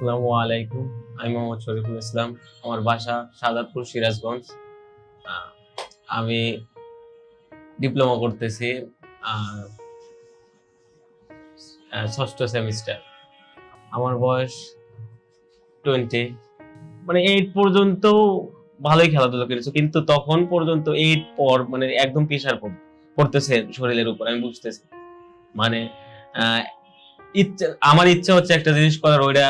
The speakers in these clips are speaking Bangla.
আসসালামু আলাইকুম। আমি মোহাম্মদ শরীফুল ইসলাম, আমার বাসা সাদাতপুর সিরাজগঞ্জ। আমি ডিপ্লোমা করতেছি ষষ্ঠ সেমিস্টার আমার বয়স টোয়েন্টি মানে এইট পর্যন্ত ভালোই খেলাধুলা করেছে, কিন্তু তখন পর্যন্ত এইট পর মানে একদম প্রেশার পড়তেছে শরীরের উপর, আমি বুঝতেছি। মানে ইচ্ছা, আমার ইচ্ছা হচ্ছে একটা জিনিস করার, ওইটা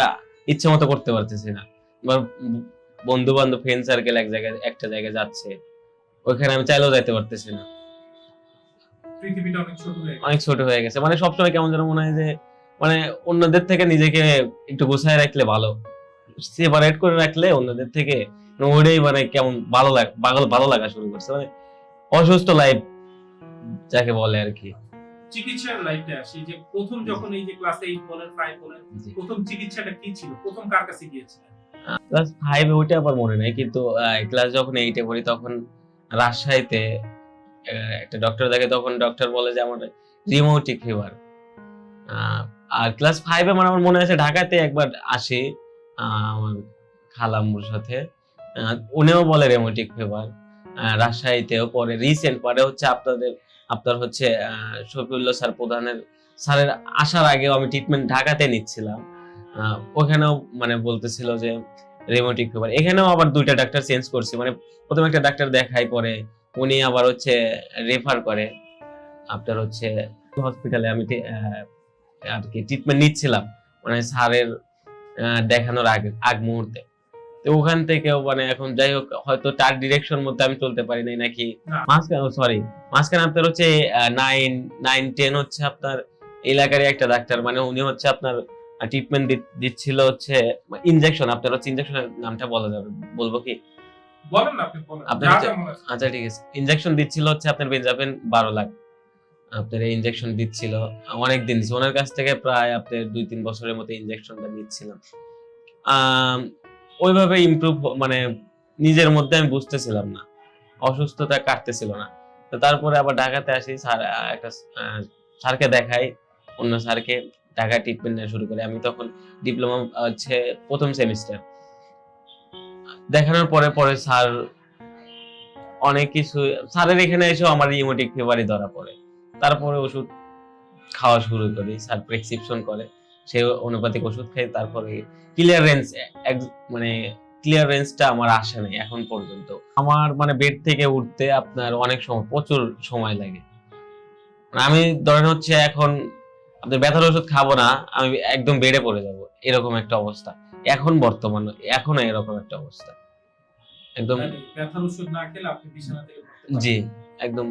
ইচ্ছে মতো করতে পারতেছি না। এবার বন্ধু বান্ধব ফ্রেন্ড সার্কেল এক জায়গায় একটা জায়গায় যাচ্ছে। ওইখানে আমি চাইলেও যাইতে পারতেছি না। পৃথিবীটা অনেক ছোট হয়ে গেছে। অনেক ছোট হয়ে গেছে। মানে সবসময় কেমন যেন মনে হয় যে মানে অন্যদের থেকে নিজেকে একটু গুছায় রাখলে ভালো। সেপারেট করে রাখলে অন্যদের থেকে মানে ওইটাই মানে কেমন ভালো লাগে ভালো লাগা শুরু করছে। মানে অসুস্থ লাইফ যাকে বলে আর কি। চিকিৎসার আসি। যে প্রথম যখন এই যে ক্লাস এইট বলেন ফাইভ বলেন প্রথম চিকিৎসাটা কি ছিল? প্রথম কার কাছে গিয়েছিলেন? ক্লাস ফাইভে ওইটা আবার মনে নাই কিন্তু ক্লাস যখন এইটে পড়ি তখন রাজশাহীতে একটা ডক্টর দেখে তখন ডক্টর বলে যে আমার রিমোটিক ফিভার আর ক্লাস ফাইভে মানে আমার মনে আছে ঢাকাতে একবার আসি আমার খালাম্মুর সাথে। উনিও বলে রেমোটিক ফিভার রাজশাহীতেও পরে রিসেন্ট পরে হচ্ছে আপনাদের আপনার হচ্ছে শফিউল্লাহ স্যার প্রধানের, স্যারের আসার আগেও আমি ট্রিটমেন্ট ঢাকাতে নিচ্ছিলাম। ওখানেও মানে বলতেছিল যে রেমোটিক ফিভার এখানেও আবার দুইটা ডাক্তার চেঞ্জ করছি। মানে প্রথমে একটা ডাক্তার দেখাই পরে উনি আবার হচ্ছে রেফার করে। আপনার হচ্ছে হসপিটালে আমি আর কি ট্রিটমেন্ট নিচ্ছিলাম। মানে স্যারের দেখানোর আগে, আগ মুহূর্তে। তো ওখান থেকেও মানে এখন যাই হোক হয়তো তার ডিরেকশন মধ্যে আমি চলতে পারি নাই নাকি? মাঝখানে সরি মাঝখানে আপনার হচ্ছে নাইন নাইন টেন হচ্ছে আপনার এলাকারই একটা ডাক্তার মানে উনি হচ্ছে আপনার ট্রিটমেন্ট দিচ্ছিল হচ্ছে ইনজেকশন আপনার হচ্ছে ইনজেকশনের নামটা বলা যাবে বলব কি। আচ্ছা ঠিক আছে। ইনজেকশন দিচ্ছিল হচ্ছে আপনার বেঞ্জাবেন বারো লাখ। আপনার ইনজেকশন দিচ্ছিল অনেক দিন ওনার কাছ থেকে প্রায় আপনার দুই তিন বছরের মতো ইনজেকশনটা নিচ্ছিলাম। ওইভাবে ইমপ্রুভ মানে নিজের মধ্যে আমি বুঝতেছিলাম না। অসুস্থতা কাটতেছিল না। তো তারপরে আবার ঢাকাতে আসি, স্যার একটা স্যারকে দেখাই। অন্য স্যারকে ঢাকায় ট্রিটমেন্ট নেওয়া শুরু করে। আমি তখন ডিপ্লোমা হচ্ছে প্রথম সেমিস্টার দেখানোর পরে পরে স্যার অনেক কিছু, স্যারের এখানে এসেও আমার ইমোটিক ফেভারই ধরা পড়ে। তারপরে ওষুধ খাওয়া শুরু করি। স্যার প্রেসক্রিপশন করে। সে অনুপাতিক ওষুধ খাই তারপরে ক্লিয়ার রেঞ্জ মানে ক্লিয়ার রেঞ্জটা আমার আসে নাই এখন পর্যন্ত। আমার মানে বেড থেকে উঠতে আপনার অনেক সময় প্রচুর সময় লাগে। মানে আমি ধরেন হচ্ছে এখন আপনার ব্যথার ওষুধ খাব না আমি একদম বেডে পড়ে যাব এরকম একটা অবস্থা। এখন বর্তমান এখন এরকম একটা অবস্থা। একদম মানে ব্যথার ওষুধ না খেলে আপনি বিছানা থেকে জি একদম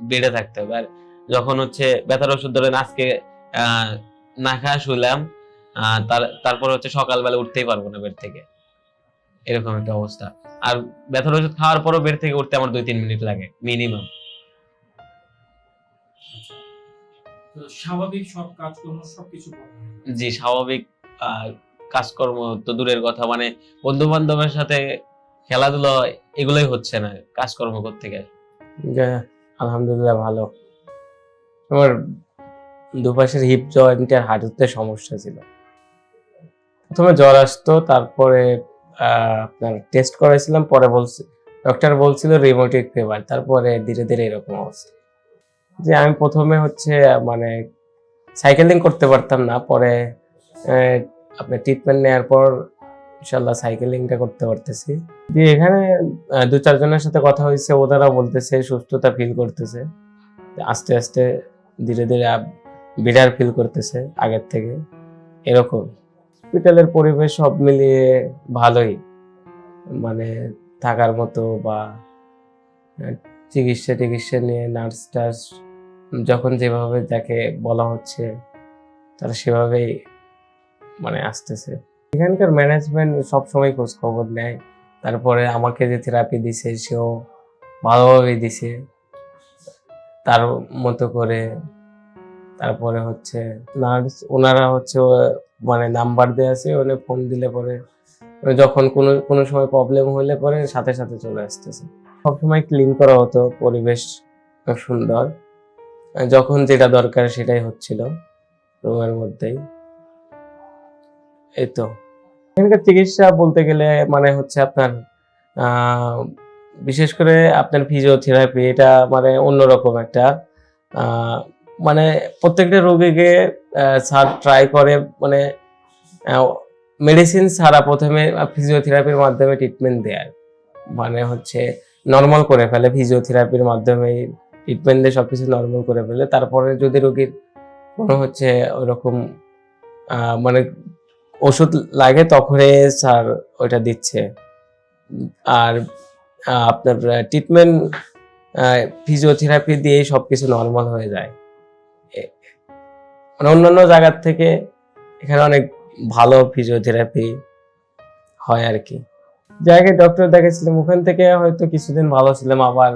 বেডে থাকতে হবে। আর যখন হচ্ছে ব্যথার ওষুধ ধরেন আজকে আহ, না খাওয়া শুলাম তারপর হচ্ছে সকালবেলা উঠতেই পারব না বেড থেকে। এরকম একটা অবস্থা। আর ব্যথার ওষুধ খাওয়ার পরও বেড থেকে উঠতে আমার দুই তিন মিনিট লাগে মিনিমাম স্বাভাবিক সব কাজকর্ম সবকিছু। জি স্বাভাবিক কাজকর্ম তো দূরের কথা। মানে বন্ধু বান্ধবের সাথে খেলাধুলা এগুলোই হচ্ছে না কাজকর্ম করতে গেলে। আলহামদুলিল্লাহ ভালো। আমার দুপাশের হিপ জয়েন্টের হাঁটুতে সমস্যা ছিল। প্রথমে জ্বর আসতো, তারপরে আপনার টেস্ট করাইছিলাম, পরে বলছে ডক্টর বলছিল রিমোটিক ফিভার তারপরে ধীরে ধীরে এরকম অবস্থা। যে আমি প্রথমে হচ্ছে মানে সাইকেলিং করতে পারতাম না, পরে আপনার ট্রিটমেন্ট নেওয়ার পর ইনশাল্লাহ সাইকেলিংটা করতে পারতেছি। যে এখানে দু চারজনের সাথে কথা হয়েছে ওনারা বলতেছে, সুস্থতা ফিল করতেছে। আস্তে আস্তে ধীরে ধীরে বিডার ফিল করতেছে আগের থেকে। এরকম। হসপিটালের পরিবেশ সব মিলিয়ে ভালোই। মানে থাকার মতো বা চিকিৎসা টিকিৎসা নিয়ে নার্স টার্স যখন যেভাবে যাকে বলা হচ্ছে, তারা সেভাবেই মানে আসতেছে। এখানকার ম্যানেজমেন্ট সবসময় খোঁজ খবর নেয়। তারপরে আমাকে যে থেরাপি দিছে, সেও ভালোভাবেই দিছে। তার মতো করে তারপরে হচ্ছে নার্স ওনারা হচ্ছে মানে নাম্বার দেওয়া আছে, ওনে ফোন দিলে পরে যখন কোনো কোনো সময় প্রবলেম হলে পরে সাথে সাথে চলে আসতেছে। সবসময় ক্লিন করা হতো, পরিবেশ সুন্দর। যখন যেটা দরকার সেটাই হচ্ছিল রুমের মধ্যেই। এই তো। এখানকার চিকিৎসা বলতে গেলে মানে হচ্ছে আপনার বিশেষ করে আপনার ফিজিওথেরাপি এটা মানে অন্যরকম একটা মানে প্রত্যেকটা রোগীকে স্যার ট্রাই করে মানে মেডিসিন ছাড়া প্রথমে ফিজিওথেরাপির মাধ্যমে ট্রিটমেন্ট দেয় মানে হচ্ছে নর্মাল করে ফেলে ফিজিওথেরাপির মাধ্যমে ট্রিটমেন্ট দিয়ে সব কিছু নর্মাল করে ফেলে। তারপরে যদি রোগীর কোনো হচ্ছে ওইরকম আহ, মানে ওষুধ লাগে তখনই স্যার ওইটা দিচ্ছে। আর আপনার ট্রিটমেন্ট ফিজিওথেরাপি দিয়েই সবকিছু নর্মাল হয়ে যায়। মানে অন্যান্য জায়গার থেকে এখানে অনেক ভালো ফিজিওথেরাপি হয় আর কি। জায়গায় ডক্টর দেখেছিলাম ওখান থেকে হয়তো কিছুদিন ভালো ছিলাম, আবার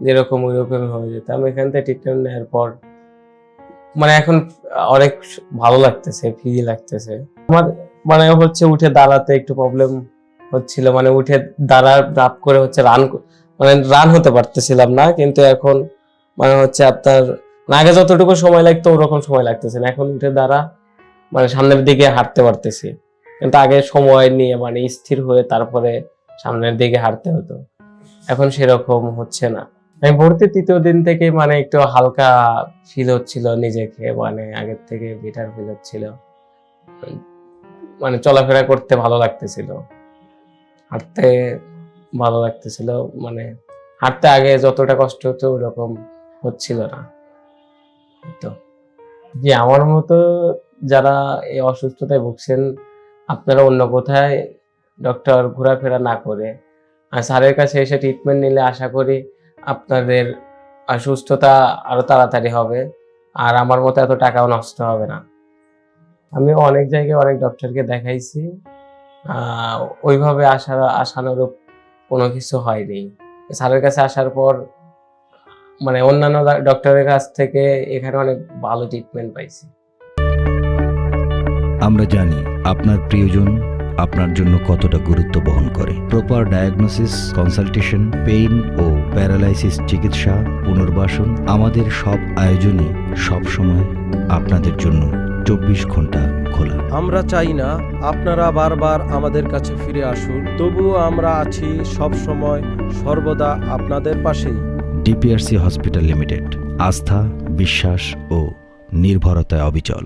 যেরকম ওইরকম হয়ে যেতাম। এখান থেকে ট্রিটমেন্ট নেওয়ার পর মানে এখন অনেক ভালো লাগতেছে ফ্রি লাগতেছে। আমার মানে হচ্ছে উঠে দাঁড়াতে একটু প্রবলেম হচ্ছিল মানে উঠে দাঁড়া রাপ করে হচ্ছে রান মানে রান হতে পারতেছিলাম না, কিন্তু এখন মানে হচ্ছে আপনার আগে যতটুকু সময় লাগতো, ওরকম সময় লাগতেছে না। এখন উঠে দাঁড়া মানে সামনের দিকে হাঁটতে পারতেছি। কিন্তু আগে সময় নিয়ে মানে স্থির হয়ে তারপরে সামনের দিকে হাঁটতে হতো। এখন সেরকম হচ্ছে না। আমি ভর্তি তৃতীয় দিন থেকে মানে একটু হালকা ফিল হচ্ছিল নিজেকে মানে আগের থেকে বেটার ফিল হচ্ছিল। মানে চলাফেরা করতে ভালো লাগতেছিল। হাঁটতে ভালো লাগতেছিল মানে হাঁটতে আগে যতটা কষ্ট হতো, ওরকম হচ্ছিল না। তো। যে আমার মতো যারা এই অসুস্থতায় ভুগছেন, আপনারা অন্য কোথায় ডক্টর ঘোরাফেরা না করে, আর স্যারের কাছে এসে ট্রিটমেন্ট নিলে আশা করি আপনাদের সুস্থতা আরও তাড়াতাড়ি হবে, আর আমার মতো এত টাকাও নষ্ট হবে না। আমি অনেক জায়গায় অনেক ডক্টরকে দেখাইছি ওইভাবে আশা, আশানুরূপ কোনো কিছু হয়নি। স্যারের কাছে আসার পর মানে অন্যান্য ডক্টরের কাছ থেকে এখানে অনেক ভালো ট্রিটমেন্ট পাইছি। আমরা জানি আপনার প্রিয়জন আপনার জন্য কতটা গুরুত্ব বহন করে। প্রপার ডায়াগনোসিস কনসালটেশন পেইন ও প্যারালাইসিস চিকিৎসা পুনর্বাসন আমাদের সব আয়োজনই সবসময় আপনাদের জন্য চব্বিশ ঘণ্টা খোলা। আমরা চাই না আপনারা বারবার আমাদের কাছে ফিরে আসুন তবুও আমরা আছি সব সময় সর্বদা আপনাদের পাশেই। DPRC hospital limited. আস্থা বিশ্বাস ও নির্ভরতায় অবিচল।